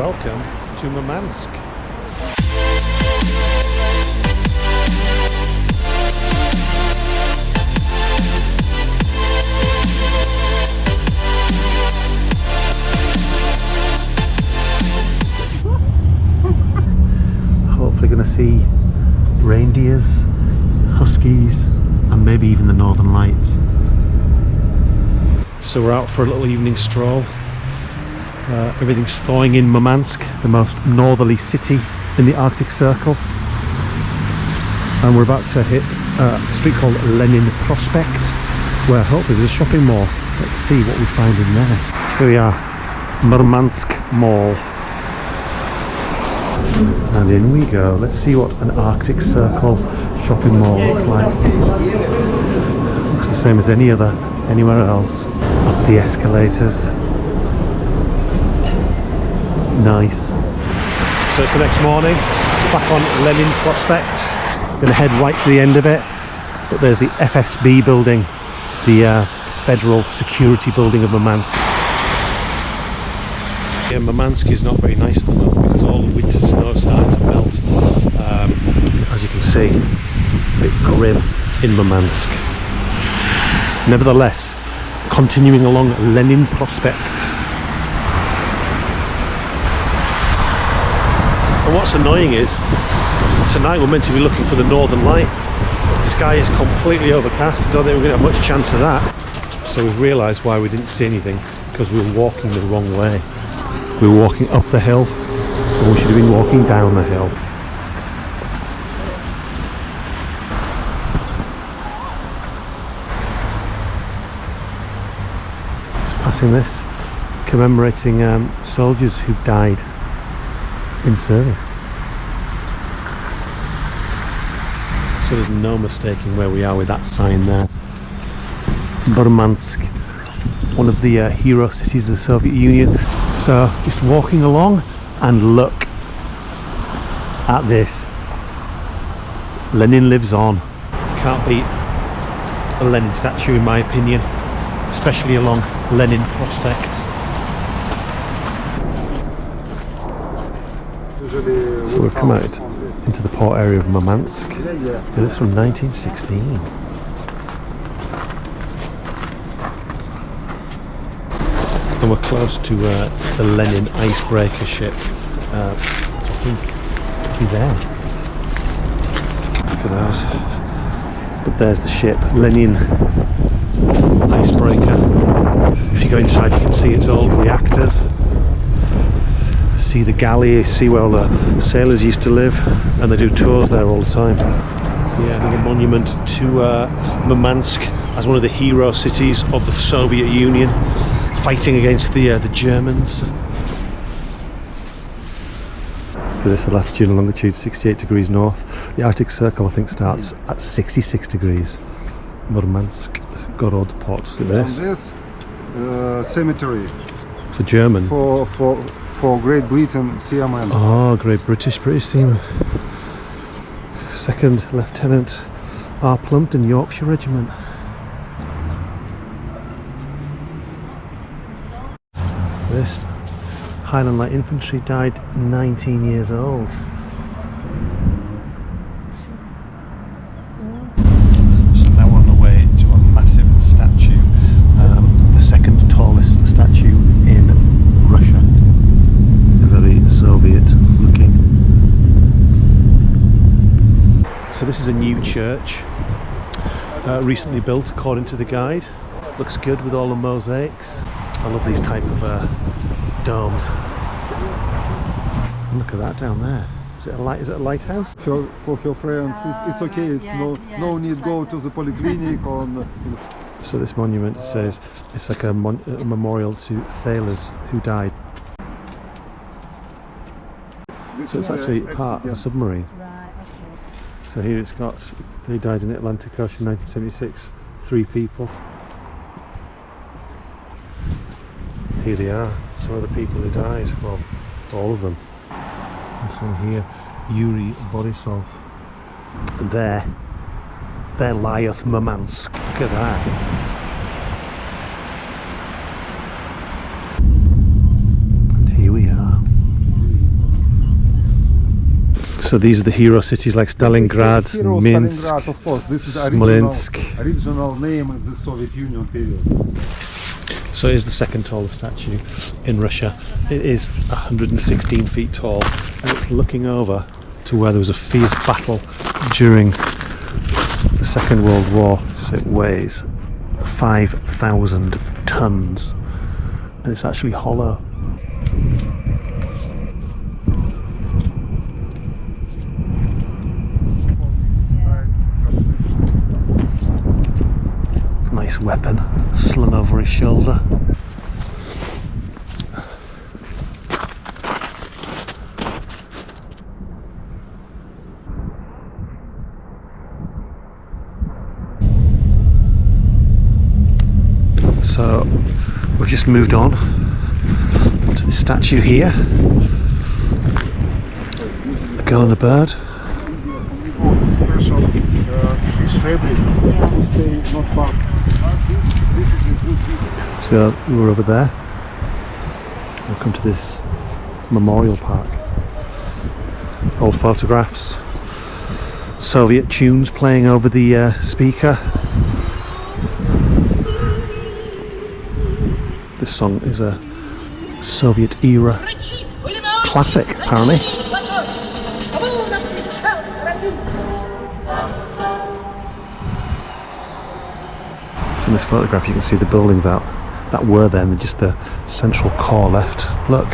Welcome to Murmansk. Hopefully going to see reindeers, huskies and maybe even the northern lights. So we're out for a little evening stroll. Uh, everything's thawing in Murmansk, the most northerly city in the Arctic Circle. And we're about to hit uh, a street called Lenin Prospect, where hopefully there's a shopping mall. Let's see what we find in there. Here we are, Murmansk Mall. And in we go. Let's see what an Arctic Circle shopping mall looks like. Looks the same as any other anywhere else. Up the escalators. Nice. So it's the next morning, back on Lenin Prospect. Gonna head right to the end of it. But there's the FSB building, the uh, Federal Security Building of Murmansk. Yeah, Murmansk is not very nice at the moment because all the winter snow is starting to melt. Um, as you can see, a bit grim in Murmansk. Nevertheless, continuing along Lenin Prospect. And what's annoying is, tonight we're meant to be looking for the northern lights. The sky is completely overcast. I don't think we're going to have much chance of that. So we've realised why we didn't see anything, because we were walking the wrong way. We were walking up the hill, and we should have been walking down the hill. Just passing this, commemorating um, soldiers who died in service. So there's no mistaking where we are with that sign there. Murmansk, one of the uh, hero cities of the Soviet Union. So just walking along and look at this. Lenin lives on. Can't beat a Lenin statue in my opinion, especially along Lenin Prospect. So we've come out into the port area of Murmansk. This is from 1916. And we're close to uh, the Lenin icebreaker ship. Uh, I think it'll be there. Look at those. But there's the ship, Lenin icebreaker. If you go inside, you can see its old reactors see the galley, see where all the sailors used to live, and they do tours there all the time. So yeah, another monument to uh, Murmansk as one of the hero cities of the Soviet Union, fighting against the uh, the Germans. For this, the latitude and longitude 68 degrees north. The Arctic Circle, I think, starts at 66 degrees. Murmansk, Gorod Port. Look at On this. this uh, cemetery For German. for for for Great Britain seamen. Oh, ah, great British, British seaman. Second Lieutenant R. Plumpton, Yorkshire Regiment. This Highland Light Infantry died 19 years old. So now we're on the way to a massive statue, um, the second tallest statue in Russia very Soviet looking. So this is a new church, uh, recently built according to the guide. Looks good with all the mosaics. I love these type of uh, domes. Look at that down there. Is it a light? Is it a lighthouse? Her, for her friends, it, it's okay. It's yeah, no yeah. no need go to the polyclinic on. So this monument says it's like a, mon- a memorial to sailors who died. This So it's uh, actually part of a submarine. So here it's got, they died in the Atlantic Ocean 1976, three people. Here they are, some of the people who died, well, all of them. This one here, Yuri Borisov. There, there lieth Murmansk. Look at that. And here we are. So these are the hero cities like Stalingrad, Hero Minsk. Stalingrad, of course. This is original, Smolensk. original name in the Soviet Union period. So it is the second tallest statue in Russia. It is 116 feet tall and it's looking over to where there was a fierce battle during the Second World War. So it weighs 5,000 tons and it's actually hollow. Nice weapon slung over his shoulder. So we've just moved on to the statue here. A girl and a bird. Special uh, fabric stay not far. This, this is a good visit. So we're over there. We'll come to this memorial park. Old photographs. Soviet tunes playing over the uh, speaker. This song is a Soviet era classic, apparently. So in this photograph you can see the buildings that, that were then just the central core left. Look,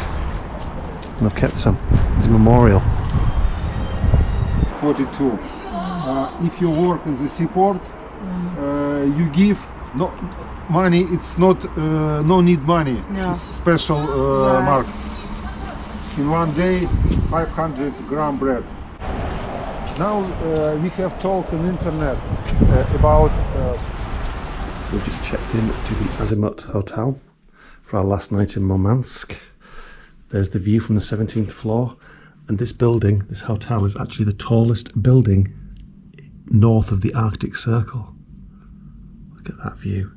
and I've kept some. It's a memorial. 42. Uh, if you work in the seaport, uh, you give no money. It's not uh, no need money. No. It's special uh, Right. mark. In one day, 500 gram bread. Now uh, we have talked on internet uh, about uh, So we've just checked in to the Azimut Hotel for our last night in Murmansk. There's the view from the 17th floor, and this building, this hotel, is actually the tallest building north of the Arctic Circle. Look at that view.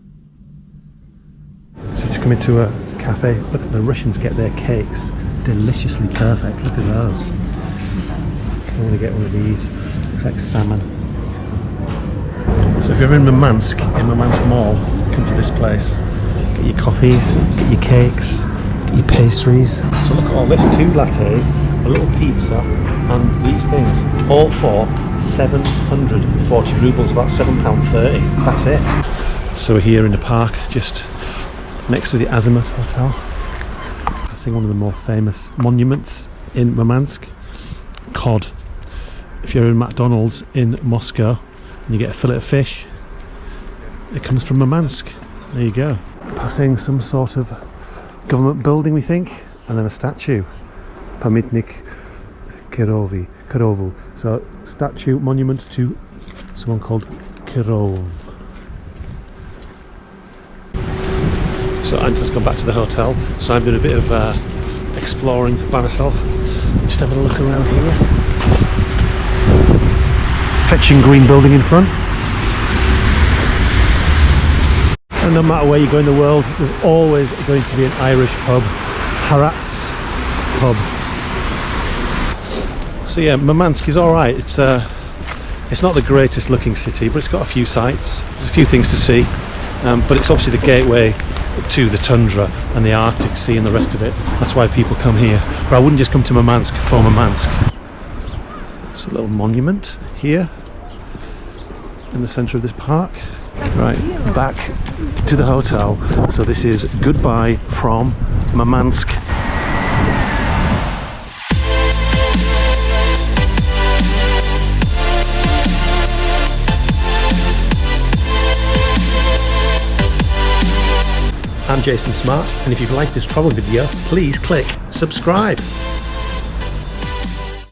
So just come into a cafe. Look at the Russians get their cakes deliciously perfect. Look at those. I want to get one of these. Looks like salmon. So if you're in Murmansk, in Murmansk Mall, come to this place. Get your coffees, get your cakes, get your pastries. So look at all this, two lattes, a little pizza, and these things, all for 740 rubles, about £7.30. That's it. So we're here in the park, just next to the Azimut Hotel. Passing one of the more famous monuments in Murmansk, cod. If you're in McDonald's in Moscow, and you get a fillet of fish, it comes from Murmansk. There you go. Passing some sort of government building, we think, and then a statue. Pamitnik Kirovi, Kirovu. So, statue, monument to someone called Kirov. So, I've just gone back to the hotel. So, I'm doing a bit of uh, exploring by myself. Just having a look around here fetching green building in front. And no matter where you go in the world, there's always going to be an Irish pub. Harat's pub. So yeah, Murmansk is alright. It's uh, it's not the greatest looking city, but it's got a few sights. There's a few things to see. Um, but it's obviously the gateway to the tundra and the Arctic Sea and the rest of it. That's why people come here. But I wouldn't just come to Murmansk for Murmansk. It's a little monument here in the centre of this park. Right, back to the hotel. So this is goodbye from Murmansk I'm Jason Smart, and if you've liked this travel video, please click subscribe.